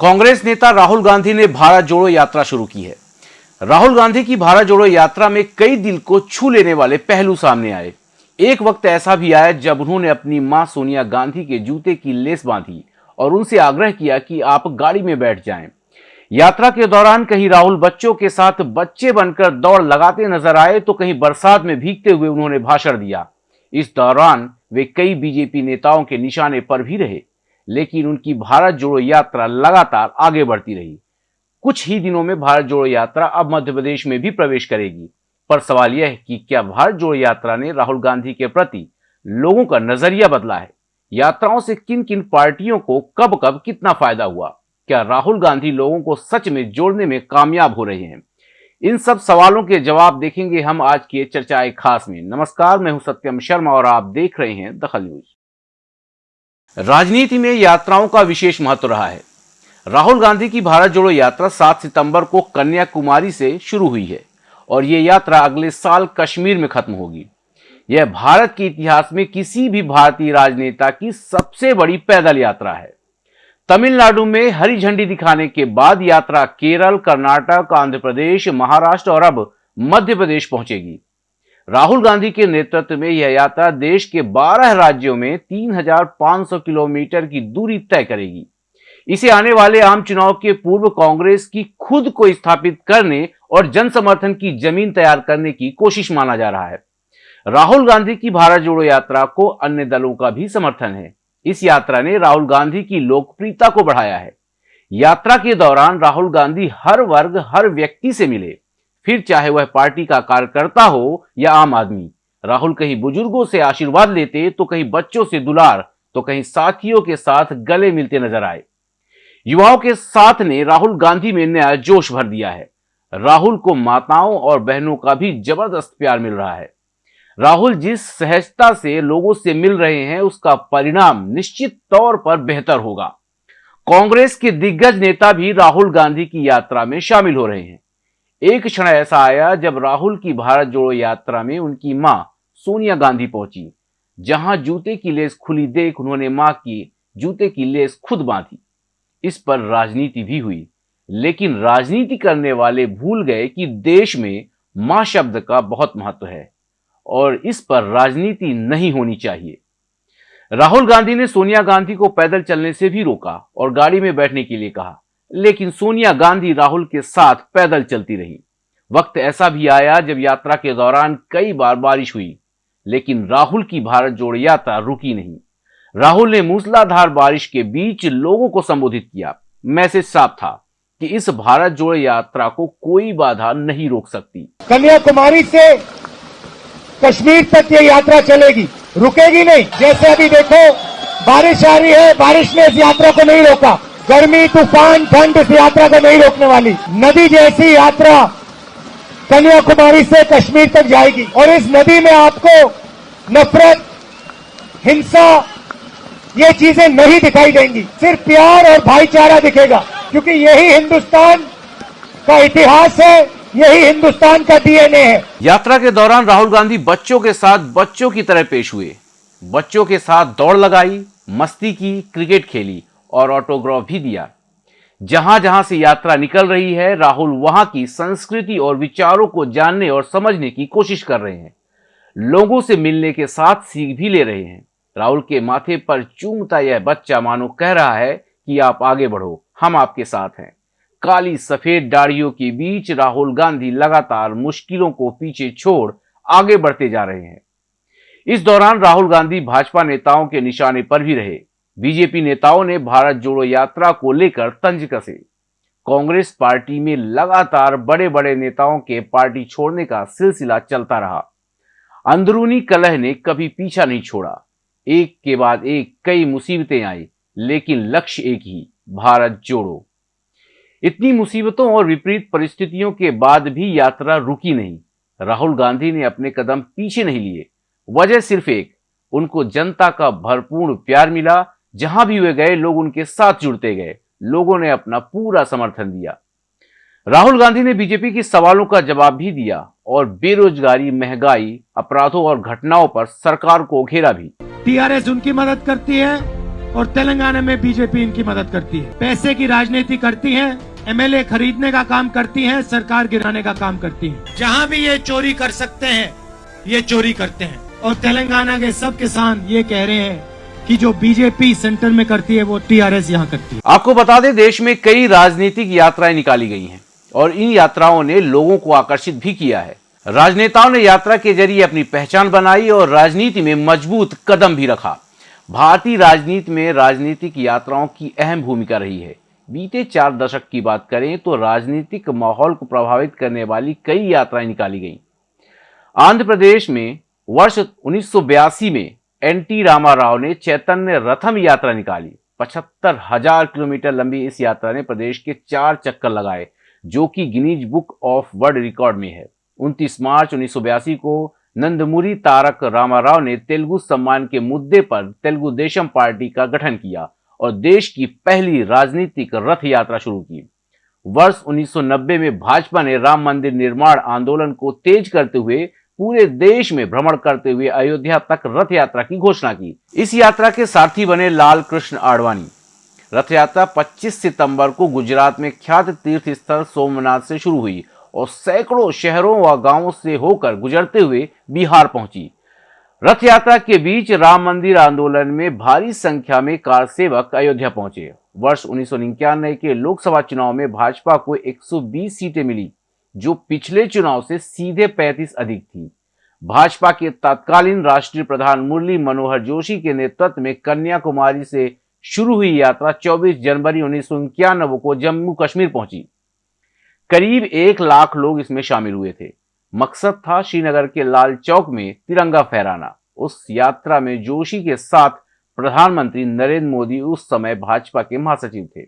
कांग्रेस नेता राहुल गांधी ने भारत जोड़ो यात्रा शुरू की है। राहुल गांधी की भारत जोड़ो यात्रा में कई दिल को छू लेने वाले पहलू सामने आए। एक वक्त ऐसा भी आया जब उन्होंने अपनी माँ सोनिया गांधी के जूते की लेस बांधी और उनसे आग्रह किया कि आप गाड़ी में बैठ जाएँ। यात्रा के दौरान कहीं राहुल बच्चों के साथ बच्चे बनकर दौड़ लगाते नज़र आए तो कहीं बरसात में भीगते हुए उन्होंने भाषण दिया। इस दौरान वे कई बीजेपी नेताओं के निशाने पर भी रहे। लेकिन उनकी भारत जोड़ो यात्रा लगातार आगे बढ़ती रही। कुछ ही दिनों में भारत जोड़ो यात्रा अब मध्य प्रदेश में भी प्रवेश करेगी। पर सवाल यह है कि क्या भारत जोड़ो यात्रा ने राहुल गांधी के प्रति लोगों का नज़रिया बदला है? यात्राओं से किन किन पार्टियों को कब कब कितना फ़ायदा हुआ? क्या राहुल गांधी लोगों को सच में जोड़ने में कामयाब हो रहे हैं? इन सब सवालों के जवाब देखेंगे हम आज की चर्चाएँ खास में। नमस्कार, मैं हूँ सत्यम शर्मा और आप देख रहे हैं दखल न्यूज़। राजनीति में यात्राओं का विशेष महत्व रहा है। राहुल गांधी की भारत जोड़ो यात्रा 7 सितंबर को कन्याकुमारी से शुरू हुई है और ये यात्रा अगले साल कश्मीर में खत्म होगी। यह भारत के इतिहास में किसी भी भारतीय राजनेता की सबसे बड़ी पैदल यात्रा है। तमिलनाडु में हरी झंडी दिखाने के बाद यात्रा केरल, कर्नाटक, आंध्र प्रदेश, महाराष्ट्र और अब मध्य प्रदेश पहुंचेगी। राहुल गांधी के नेतृत्व में यह यात्रा देश के 12 राज्यों में 3,500 किलोमीटर की दूरी तय करेगी। इसे आने वाले आम चुनाव के पूर्व कांग्रेस की खुद को स्थापित करने और जन समर्थन की ज़मीन तैयार करने की कोशिश माना जा रहा है। राहुल गांधी की भारत जोड़ो यात्रा को अन्य दलों का भी समर्थन है। इस यात्रा ने राहुल गांधी की लोकप्रियता को बढ़ाया है। यात्रा के दौरान राहुल गांधी हर वर्ग हर व्यक्ति से मिले। फिर चाहे वह पार्टी का कार्यकर्ता हो या आम आदमी। राहुल कहीं बुज़ुर्गों से आशीर्वाद लेते तो कहीं बच्चों से दुलार तो कहीं साथियों के साथ गले मिलते नज़र आए। युवाओं के साथ ने राहुल गांधी में नया जोश भर दिया है। राहुल को माताओं और बहनों का भी ज़बरदस्त प्यार मिल रहा है। राहुल जिस सहजता से लोगों से मिल रहे हैं, उसका परिणाम निश्चित तौर पर बेहतर होगा। कांग्रेस के दिग्गज नेता भी राहुल गांधी की यात्रा में शामिल हो रहे हैं। एक क्षण ऐसा आया जब राहुल की भारत जोड़ो यात्रा में उनकी माँ सोनिया गांधी पहुँची। जहाँ जूते की लेस खुली देख उन्होंने माँ की जूते की लेस खुद बांधी। इस पर राजनीति भी हुई। लेकिन राजनीति करने वाले भूल गए कि देश में माँ शब्द का बहुत महत्व है और इस पर राजनीति नहीं होनी चाहिए। राहुल गांधी ने सोनिया गांधी को पैदल चलने से भी रोका और गाड़ी में बैठने के लिए कहा। लेकिन सोनिया गांधी, राहुल के साथ पैदल चलती रही। वक्त ऐसा भी आया जब यात्रा के दौरान कई बार बारिश हुई, लेकिन राहुल की भारत जोड़ यात्रा रुकी नहीं। राहुल ने मूसलाधार बारिश के बीच लोगों को संबोधित किया। मैसेज साफ़ था कि इस भारत जोड़ यात्रा को कोई बाधा नहीं रोक सकती। कन्याकुमारी से कश्मीर तक ये यात्रा चलेगी। रुकेगी नहीं। जैसे अभी देखो, बारिश आ रही है, बारिश ने इस यात्रा को नहीं रोका। गर्मी, तूफ़ान, ठंड इस यात्रा को नहीं रोकने वाली। नदी जैसी यात्रा कन्याकुमारी से कश्मीर तक जाएगी। और इस नदी में आपको नफरत, हिंसा, ये चीज़ें नहीं दिखाई देंगी। सिर्फ़ प्यार और भाईचारा दिखेगा, क्योंकि यही हिंदुस्तान का इतिहास है, यही हिंदुस्तान का डीएनए है। यात्रा के दौरान राहुल गांधी बच्चों के साथ बच्चों की तरह पेश हुए। बच्चों के साथ दौड़ लगाई, मस्ती की, क्रिकेट खेली। और ऑटोग्राफ भी दिया। जहाँ जहाँ से यात्रा निकल रही है, राहुल वहाँ की संस्कृति और विचारों को जानने और समझने की कोशिश कर रहे हैं। लोगों से मिलने के साथ सीख भी ले रहे हैं। राहुल के माथे पर चूमता यह बच्चा मानो कह रहा है कि आप आगे बढ़ो, हम आपके साथ हैं। काली सफ़ेद दाढ़ियों के बीच राहुल गांधी लगातार मुश्किलों को पीछे छोड़ आगे बढ़ते जा रहे हैं। इस दौरान राहुल गांधी भाजपा नेताओं के निशाने पर भी रहे। बीजेपी नेताओं ने भारत जोड़ो यात्रा को लेकर तंज कसे। कांग्रेस पार्टी में लगातार बड़े बड़े नेताओं के पार्टी छोड़ने का सिलसिला चलता रहा। अंदरूनी कलह ने कभी पीछा नहीं छोड़ा। एक के बाद एक कई मुसीबतें आई, लेकिन लक्ष्य एक ही, भारत जोड़ो। इतनी मुसीबतों और विपरीत परिस्थितियों के बाद भी यात्रा रुकी नहीं। राहुल गांधी ने अपने कदम पीछे नहीं लिए। वजह सिर्फ़ एक, उनको जनता का भरपूर प्यार मिला जहाँ भी वे गए, लोग उनके साथ जुड़ते गए। लोगों ने अपना पूरा समर्थन दिया। राहुल गांधी ने बीजेपी के सवालों का जवाब भी दिया और बेरोजगारी, महँगाई, अपराधों और घटनाओं पर सरकार को घेरा भी। टीआरएस उनकी मदद करती है और तेलंगाना में बीजेपी इनकी मदद करती है। पैसे की राजनीति करती है, एमएलए खरीदने का काम करती है, सरकार गिराने का काम करती है। जहाँ भी ये चोरी कर सकते हैं, ये चोरी करते हैं। और तेलंगाना के सब किसान ये कह रहे हैं कि जो बीजेपी सेंटर में करती है, वो टीआरएस यहाँ करती है। आपको बता दें, देश में कई राजनीतिक यात्राएँ निकाली गई हैं और इन यात्राओं ने लोगों को आकर्षित भी किया है। राजनेताओं ने यात्रा के ज़रिए अपनी पहचान बनाई और राजनीति में मज़बूत कदम भी रखा। भारतीय राजनीति में राजनीतिक यात्राओं की अहम भूमिका रही है। बीते चार दशक की बात करें तो राजनीतिक माहौल को प्रभावित करने वाली कई यात्राएँ निकाली गईं। आंध्र प्रदेश में वर्ष 1982 में एनटी रामाराव ने चैतन्य रथम यात्रा निकाली। पचहत्तर हज़ार किलोमीटर लंबी इस यात्रा ने प्रदेश के चार चक्कर लगाए, जो कि Guinness book of world record में है। 29 मार्च 1982 को नंदमुरी तारक रामाराव ने तेलुगु सम्मान के मुद्दे पर तेलुगु देशम पार्टी का गठन किया और देश की पहली राजनीतिक रथ यात्रा शुरू की। वर्ष 1990 में भाजपा ने राम मंदिर निर्माण आंदोलन को तेज करते हुए पूरे देश में भ्रमण करते हुए अयोध्या तक रथ यात्रा की घोषणा की। इस यात्रा के सारथी बने लाल कृष्ण आडवाणी। रथ यात्रा 25 सितंबर को गुजरात में ख्यात तीर्थ स्थल सोमनाथ से शुरू हुई और सैकड़ों शहरों व गाँवों से होकर गुजरते हुए बिहार पहुँची। रथ यात्रा के बीच राम मंदिर आंदोलन में भारी संख्या में कार सेवक अयोध्या पहुँचे। वर्ष उन्नीस सौ निन्यानवे के लोकसभा चुनाव में भाजपा को 120 सीटें मिली। जो पिछले चुनाव से सीधे 35 अधिक थी। भाजपा के तत्कालीन राष्ट्रीय प्रधान मुरली मनोहर जोशी के नेतृत्व में कन्याकुमारी से शुरू हुई यात्रा 24 जनवरी उन्नीस सौ इक्यानबे को जम्मू कश्मीर पहुँची। करीब एक लाख लोग इसमें शामिल हुए थे। मकसद था श्रीनगर के लाल चौक में तिरंगा फहराना। उस यात्रा में जोशी के साथ प्रधानमंत्री नरेंद्र मोदी उस समय भाजपा के महासचिव थे।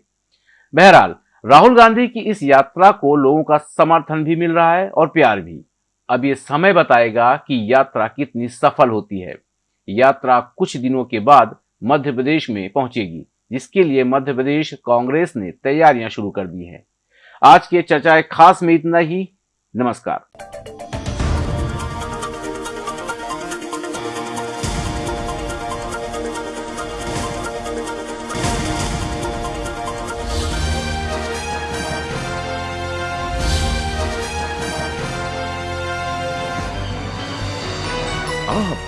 बहरहाल राहुल गांधी की इस यात्रा को लोगों का समर्थन भी मिल रहा है और प्यार भी। अब ये समय बताएगा कि यात्रा कितनी सफल होती है। यात्रा कुछ दिनों के बाद मध्य प्रदेश में पहुंचेगी, जिसके लिए मध्य प्रदेश कांग्रेस ने तैयारियाँ शुरू कर दी हैं। आज के चर्चाएँ खास में इतना ही। नमस्कार।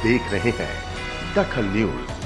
देख रहे हैं दखल न्यूज़।